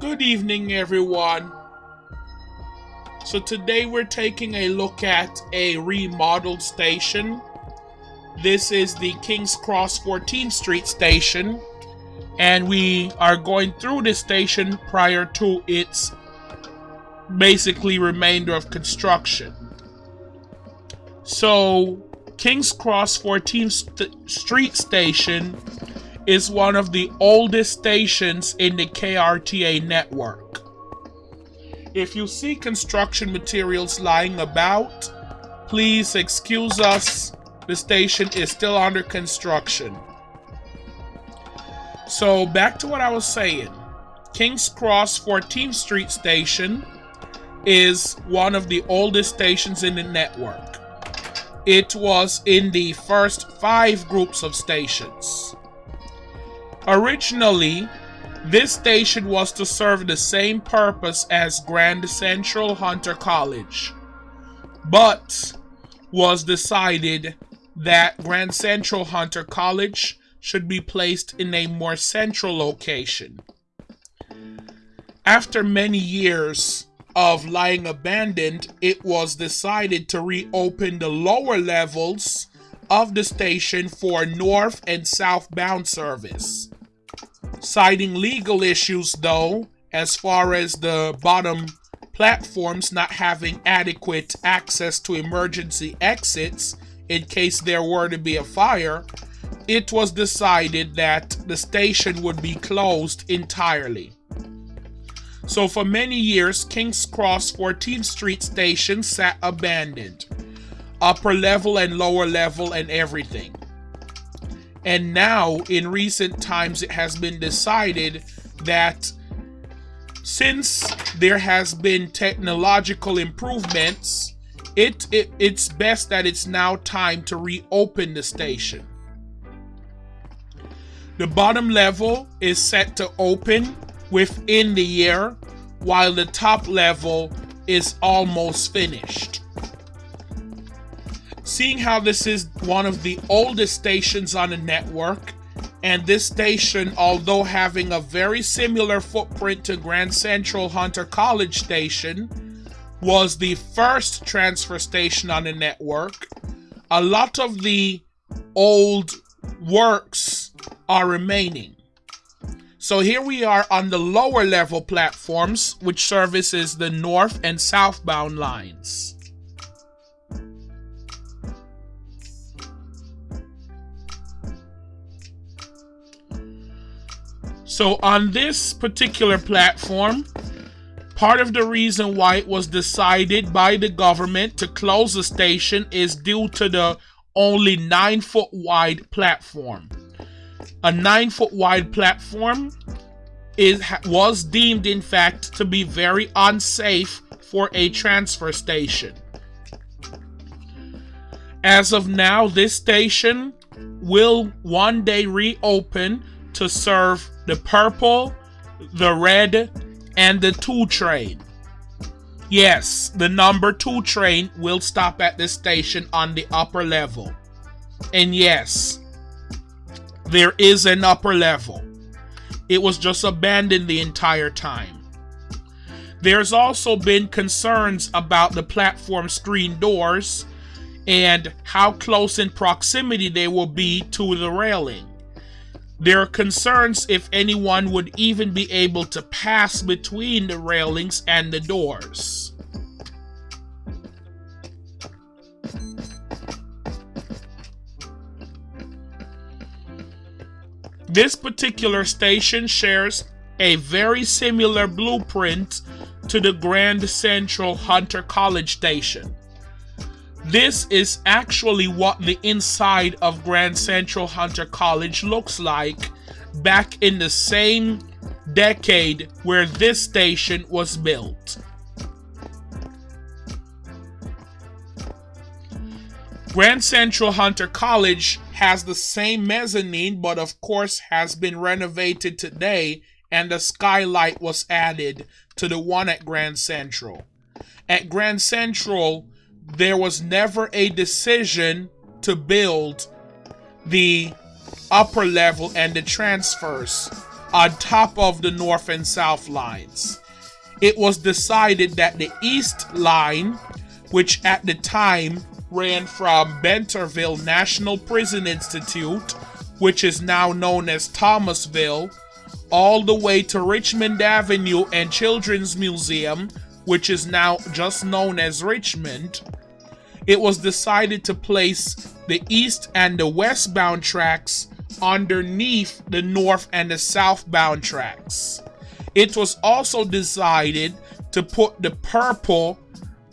Good evening, everyone. So, today we're taking a look at a remodeled station. This is the King's Cross 14th Street station, and we are going through this station prior to its basically remainder of construction. So, King's Cross 14th St Street station is one of the oldest stations in the KRTA network. If you see construction materials lying about, please excuse us. The station is still under construction. So back to what I was saying. King's Cross 14th Street Station is one of the oldest stations in the network. It was in the first five groups of stations. Originally, this station was to serve the same purpose as Grand Central Hunter College, but was decided that Grand Central Hunter College should be placed in a more central location. After many years of lying abandoned, it was decided to reopen the lower levels of the station for north and southbound service citing legal issues though, as far as the bottom platforms not having adequate access to emergency exits in case there were to be a fire, it was decided that the station would be closed entirely. So for many years, King's Cross 14th Street station sat abandoned. Upper level and lower level and everything. And now, in recent times, it has been decided that since there has been technological improvements, it, it it's best that it's now time to reopen the station. The bottom level is set to open within the year, while the top level is almost finished. Seeing how this is one of the oldest stations on the network, and this station, although having a very similar footprint to Grand Central Hunter College Station, was the first transfer station on the network. A lot of the old works are remaining. So here we are on the lower level platforms, which services the north and southbound lines. So on this particular platform, part of the reason why it was decided by the government to close the station is due to the only 9 foot wide platform. A 9 foot wide platform is was deemed in fact to be very unsafe for a transfer station. As of now, this station will one day reopen to serve the purple, the red, and the 2 train. Yes, the number 2 train will stop at this station on the upper level. And yes, there is an upper level. It was just abandoned the entire time. There's also been concerns about the platform screen doors and how close in proximity they will be to the railing. There are concerns if anyone would even be able to pass between the railings and the doors. This particular station shares a very similar blueprint to the Grand Central Hunter College station. This is actually what the inside of Grand Central Hunter College looks like back in the same decade where this station was built. Grand Central Hunter College has the same mezzanine, but of course has been renovated today and the skylight was added to the one at Grand Central. At Grand Central, there was never a decision to build the upper level and the transfers. on top of the north and south lines. It was decided that the east line, which at the time ran from Benterville National Prison Institute, which is now known as Thomasville, all the way to Richmond Avenue and Children's Museum, which is now just known as Richmond, it was decided to place the east and the westbound tracks underneath the north and the southbound tracks. It was also decided to put the purple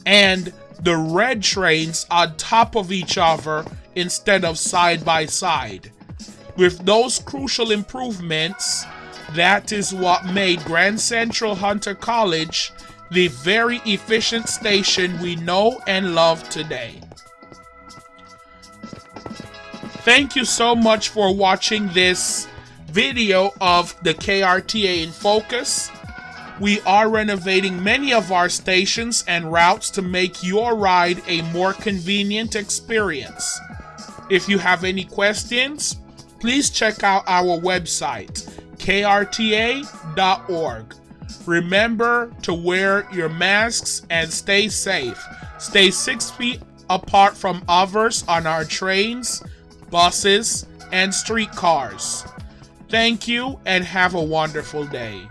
and the red trains on top of each other instead of side by side. With those crucial improvements, that is what made Grand Central Hunter College the very efficient station we know and love today. Thank you so much for watching this video of the KRTA in focus. We are renovating many of our stations and routes to make your ride a more convenient experience. If you have any questions, please check out our website, krta.org. Remember to wear your masks and stay safe. Stay six feet apart from others on our trains, buses, and streetcars. Thank you and have a wonderful day.